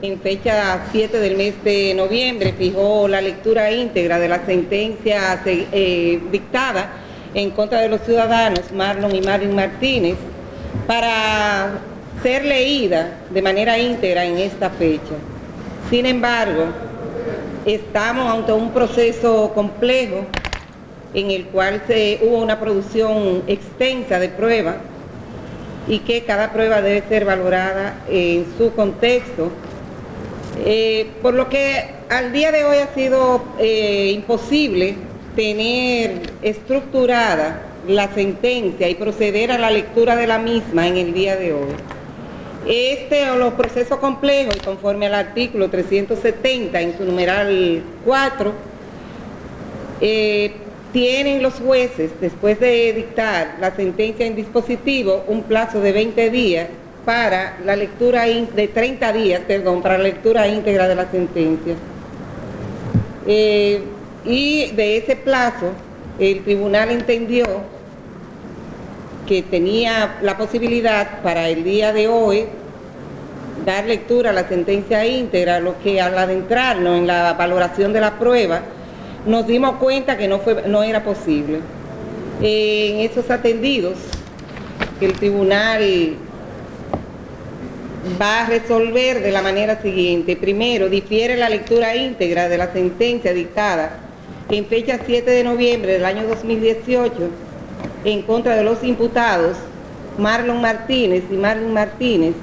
en fecha 7 del mes de noviembre, fijó la lectura íntegra de la sentencia eh, dictada en contra de los ciudadanos Marlon y Marvin Martínez para ser leída de manera íntegra en esta fecha. Sin embargo, estamos ante un proceso complejo en el cual hubo una producción extensa de pruebas y que cada prueba debe ser valorada en su contexto. Eh, por lo que al día de hoy ha sido eh, imposible tener estructurada la sentencia y proceder a la lectura de la misma en el día de hoy. Este o los procesos complejos, conforme al artículo 370 en su numeral 4, eh, tienen los jueces, después de dictar la sentencia en dispositivo, un plazo de 20 días para la lectura, de 30 días, perdón, para la lectura íntegra de la sentencia. Eh, y de ese plazo, el tribunal entendió que tenía la posibilidad para el día de hoy dar lectura a la sentencia íntegra, lo que al adentrarnos en la valoración de la prueba, nos dimos cuenta que no, fue, no era posible. En esos atendidos, el tribunal va a resolver de la manera siguiente. Primero, difiere la lectura íntegra de la sentencia dictada en fecha 7 de noviembre del año 2018 en contra de los imputados Marlon Martínez y Marlon Martínez